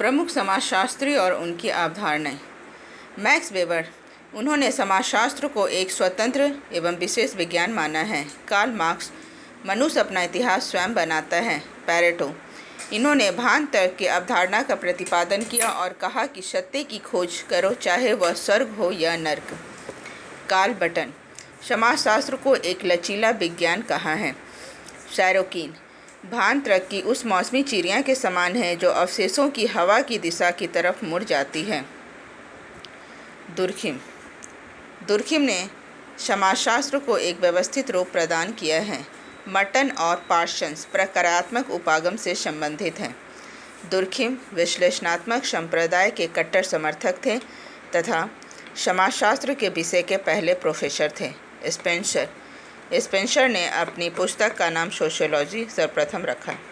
प्रमुख समाजशास्त्री और उनकी अवधारणाएँ। मैक्स वेबर, उन्होंने समाजशास्त्र को एक स्वतंत्र एवं विशेष विज्ञान माना है। कार्ल मार्क्स, मनुष्य अपना इतिहास स्वयं बनाता है। पैरेटो, इन्होंने भान तर्क की अवधारणा का प्रतिपादन किया और कहा कि सत्य की खोज करो, चाहे वह स्वर्ग हो या नर्क। कार्ल बटन, समाजशास्त्र को एक लचीला विज्ञान कहा है। सैरोकीन भान ट्रक की उस मौसमी चिड़िया के समान है जो अवशेषों की हवा की दिशा की तरफ़ मुड़ जाती है। दुर्खिम। दुर्खिम ने समाजशास्त्र को एक व्यवस्थित रूप प्रदान किया है। मटन और पार्शंस प्रकारात्मक उपागम से संबंधित हैं। दुर्खिम विश्लेषणात्मक संप्रदाय के कट्टर समर्थक थे तथा समाजशास्त्र के विषय के पहले प्रोफेसर थे। स्पेंसर स्पेंसर ने अपनी पुस्तक का नाम सोशियोलॉजी सर्वप्रथम रखा।